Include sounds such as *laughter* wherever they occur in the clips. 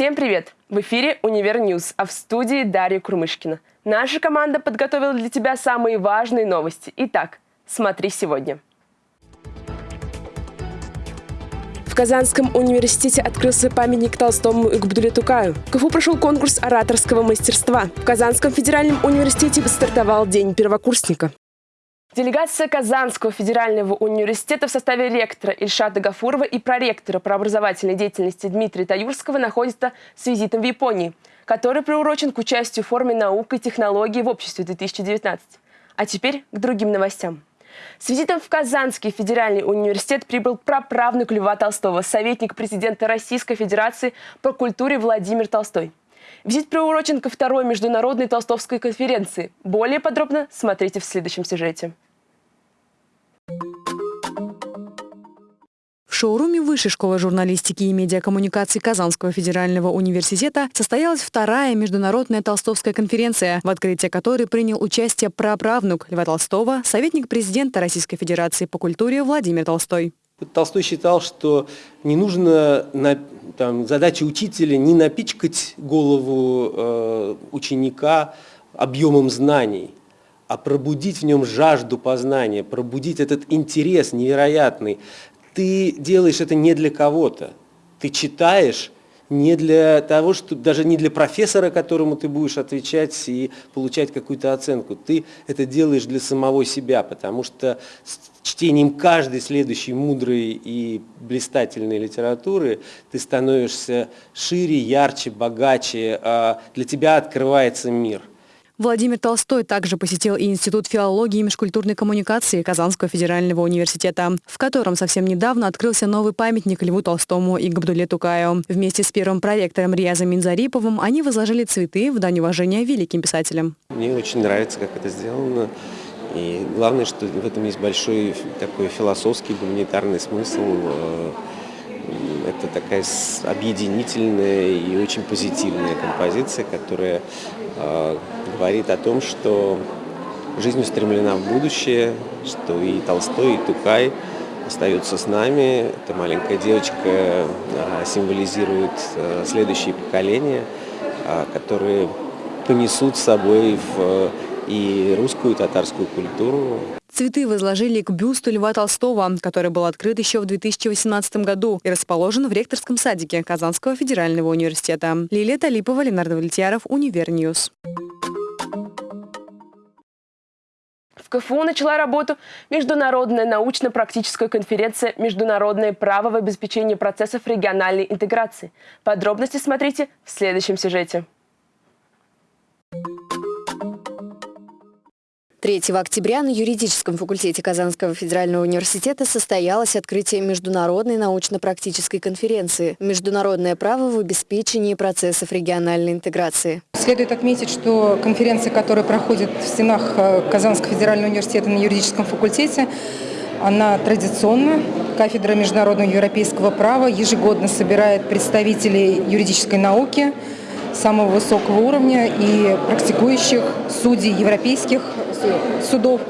Всем привет! В эфире «Универ News», а в студии Дарья Курмышкина. Наша команда подготовила для тебя самые важные новости. Итак, смотри сегодня. В Казанском университете открылся памятник Толстому и Габдуле Тукаю. В КФУ прошел конкурс ораторского мастерства. В Казанском федеральном университете стартовал День первокурсника. Делегация Казанского федерального университета в составе ректора Ильшата Гафурова и проректора по образовательной деятельности Дмитрия Таюрского находится с визитом в Японии, который приурочен к участию в форуме наук и технологий в обществе 2019. А теперь к другим новостям. С визитом в Казанский федеральный университет прибыл праправнук Льва Толстого, советник президента Российской Федерации по культуре Владимир Толстой. Визит приурочен ко второй международной толстовской конференции. Более подробно смотрите в следующем сюжете. В шоуруме Высшей школы журналистики и медиакоммуникации Казанского федерального университета состоялась вторая международная толстовская конференция, в открытии которой принял участие праправнук Льва Толстого, советник президента Российской Федерации по культуре Владимир Толстой. Толстой считал, что не нужно на, там, задача учителя не напичкать голову э, ученика объемом знаний, а пробудить в нем жажду познания, пробудить этот интерес невероятный. Ты делаешь это не для кого-то. Ты читаешь не для того, что даже не для профессора, которому ты будешь отвечать и получать какую-то оценку. Ты это делаешь для самого себя, потому что с чтением каждой следующей мудрой и блистательной литературы ты становишься шире, ярче, богаче, а для тебя открывается мир. Владимир Толстой также посетил и Институт филологии и межкультурной коммуникации Казанского федерального университета, в котором совсем недавно открылся новый памятник Льву Толстому и Габдуле Тукаю. Вместе с первым проектором Риязом Минзариповым они возложили цветы в дань уважения великим писателям. Мне очень нравится, как это сделано. И главное, что в этом есть большой такой философский, гуманитарный смысл. Э, это такая объединительная и очень позитивная композиция, которая э, говорит о том, что жизнь устремлена в будущее, что и Толстой, и Тукай остаются с нами. Эта маленькая девочка э, символизирует э, следующие поколения, э, которые понесут с собой в и русскую, и татарскую культуру. Цветы возложили к бюсту Льва Толстого, который был открыт еще в 2018 году и расположен в ректорском садике Казанского федерального университета. Лилия Талипова, Ленар Давлетьяров, Univer News. КФУ начала работу Международная научно-практическая конференция «Международное право в обеспечении процессов региональной интеграции». Подробности смотрите в следующем сюжете. 3 октября на юридическом факультете Казанского федерального университета состоялось открытие международной научно-практической конференции «Международное право в обеспечении процессов региональной интеграции». Следует отметить, что конференция, которая проходит в стенах э, Казанского федерального университета на юридическом факультете, она традиционна. Кафедра международного европейского права ежегодно собирает представителей юридической науки самого высокого уровня и практикующих судей европейских судов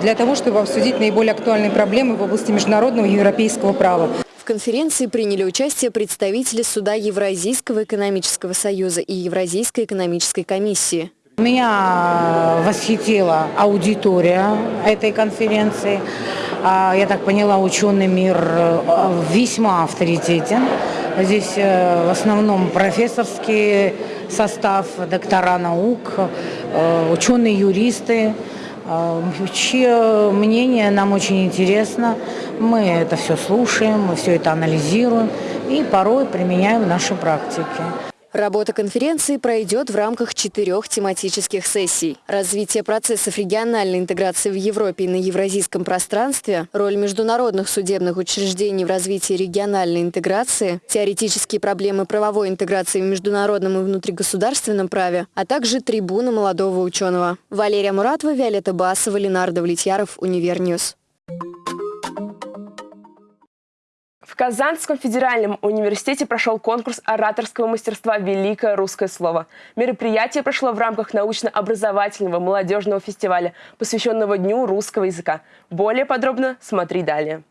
для того, чтобы обсудить наиболее актуальные проблемы в области международного и европейского права. В конференции приняли участие представители Суда Евразийского экономического союза и Евразийской экономической комиссии. Меня восхитила аудитория этой конференции. А, я так поняла, ученый мир э, весьма авторитетен. Здесь э, в основном профессорский состав, доктора наук, э, ученые-юристы, э, чье мнение нам очень интересно. Мы это все слушаем, мы все это анализируем и порой применяем в нашей практике. Работа конференции пройдет в рамках четырех тематических сессий. Развитие процессов региональной интеграции в Европе и на евразийском пространстве, роль международных судебных учреждений в развитии региональной интеграции, теоретические проблемы правовой интеграции в международном и внутригосударственном праве, а также трибуна молодого ученого. Валерия Муратова, Виолетта Басова, Ленар Давлетьяров, Univer News. В Казанском федеральном университете прошел конкурс ораторского мастерства «Великое русское слово». Мероприятие прошло в рамках научно-образовательного молодежного фестиваля, посвященного Дню русского языка. Более подробно смотри далее.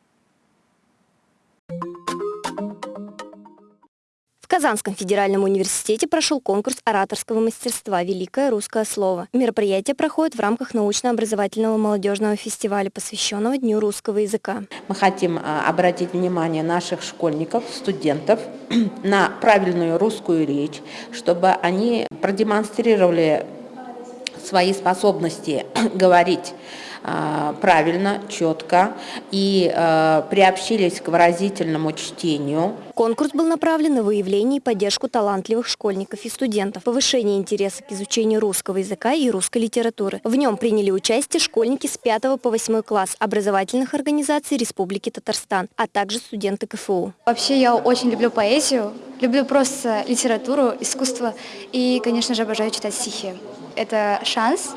Казанском федеральном университете прошел конкурс ораторского мастерства «Великое русское слово». Мероприятие проходит в рамках научно-образовательного молодежного фестиваля, посвященного Дню русского языка. Мы хотим а, обратить внимание наших школьников, студентов *clears throat* на правильную русскую речь, чтобы они продемонстрировали свои способности *clears throat* говорить а, правильно, четко и э, приобщились к выразительному чтению. Конкурс был направлен на выявление и поддержку талантливых школьников и студентов, повышение интереса к изучению русского языка и русской литературы. В нем приняли участие школьники с 5 по 8 класс образовательных организаций Республики Татарстан, а также студенты КФУ. Вообще я очень люблю поэзию, люблю просто литературу, искусство и, конечно же, обожаю читать стихи. Это шанс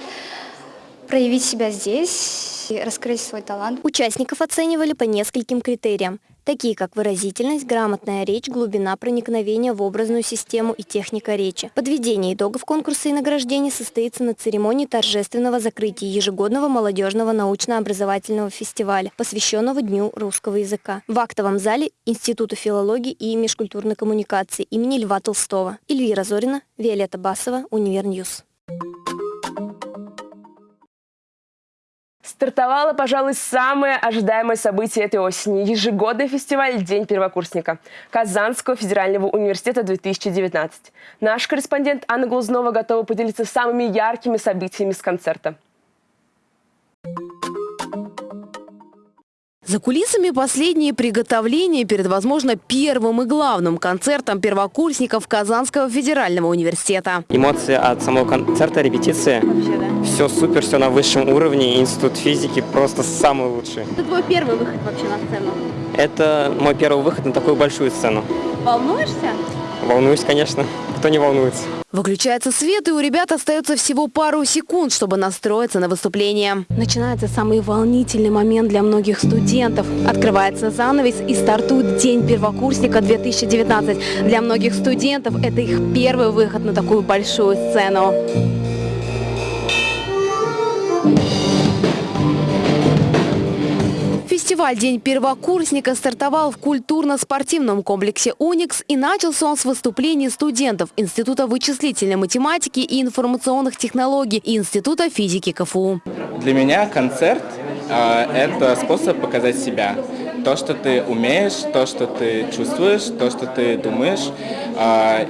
проявить себя здесь раскрыть свой талант. Участников оценивали по нескольким критериям, такие как выразительность, грамотная речь, глубина проникновения в образную систему и техника речи. Подведение итогов конкурса и награждения состоится на церемонии торжественного закрытия ежегодного молодежного научно-образовательного фестиваля, посвященного Дню русского языка. В актовом зале Института филологии и межкультурной коммуникации имени Льва Толстого. Эльвира Зорина, Виолетта Басова, Univer News. Стартовало, пожалуй, самое ожидаемое событие этой осени – ежегодный фестиваль «День первокурсника» Казанского федерального университета 2019. Наш корреспондент Анна Глузнова готова поделиться самыми яркими событиями с концерта. За кулисами последние приготовления перед, возможно, первым и главным концертом первокурсников Казанского федерального университета. Эмоции от самого концерта, репетиции. Вообще, да? Все супер, все на высшем уровне. Институт физики просто самый лучший. Это твой первый выход вообще на сцену? Это мой первый выход на такую большую сцену. Волнуешься? Волнуюсь, конечно. Кто не волнуется? Выключается свет, и у ребят остается всего пару секунд, чтобы настроиться на выступление. Начинается самый волнительный момент для многих студентов. Открывается занавес и стартует День первокурсника 2019. Для многих студентов это их первый выход на такую большую сцену. Фестиваль «День первокурсника» стартовал в культурно-спортивном комплексе «Уникс» и начался он с выступлений студентов Института вычислительной математики и информационных технологий и Института физики КФУ. Для меня концерт э, – это способ показать себя. То, что ты умеешь, то, что ты чувствуешь, то, что ты думаешь. Э,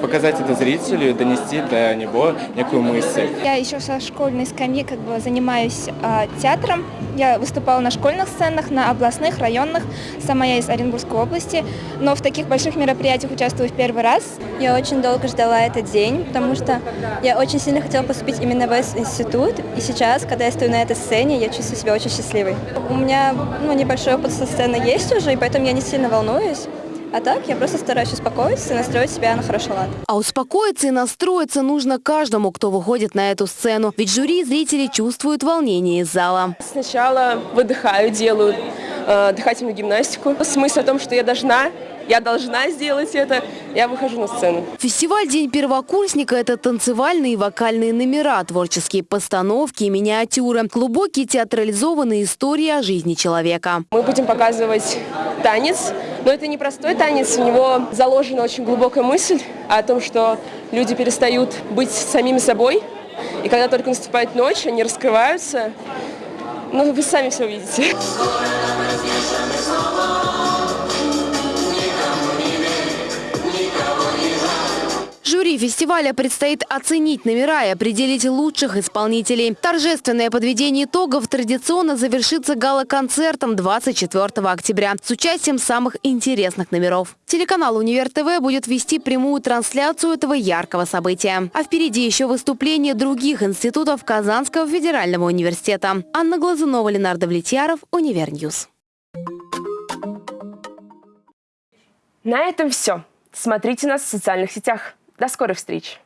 показать это зрителю, донести до него некую мысль. Я еще со школьной скамьи как бы занимаюсь э, театром. Я выступала на школьных сценах, на областных, районных. Сама я из Оренбургской области, но в таких больших мероприятиях участвую в первый раз. Я очень долго ждала этот день, потому что я очень сильно хотела поступить именно в институт. И сейчас, когда я стою на этой сцене, я чувствую себя очень счастливой. У меня ну, небольшой опыт со сцены есть уже, и поэтому я не сильно волнуюсь. А так я просто стараюсь успокоиться и настроить себя на хороший лад. А успокоиться и настроиться нужно каждому, кто выходит на эту сцену. Ведь жюри и зрители чувствуют волнение из зала. Сначала выдыхаю, делаю э, дыхательную гимнастику. Смысл в том, что я должна я должна сделать это, я выхожу на сцену. Фестиваль «День первокурсника» – это танцевальные и вокальные номера, творческие постановки и миниатюры, глубокие театрализованные истории о жизни человека. Мы будем показывать танец, но это не простой танец, у него заложена очень глубокая мысль о том, что люди перестают быть самими собой, и когда только наступает ночь, они раскрываются. Ну, вы сами все увидите. Жюри фестиваля предстоит оценить номера и определить лучших исполнителей. Торжественное подведение итогов традиционно завершится гала-концертом 24 октября с участием самых интересных номеров. Телеканал «Универ ТВ» будет вести прямую трансляцию этого яркого события. А впереди еще выступления других институтов Казанского федерального университета. Анна Глазунова, Ленар Давлетьяров, Univer News. На этом все. Смотрите нас в социальных сетях. До скорых встреч!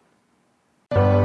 Thank you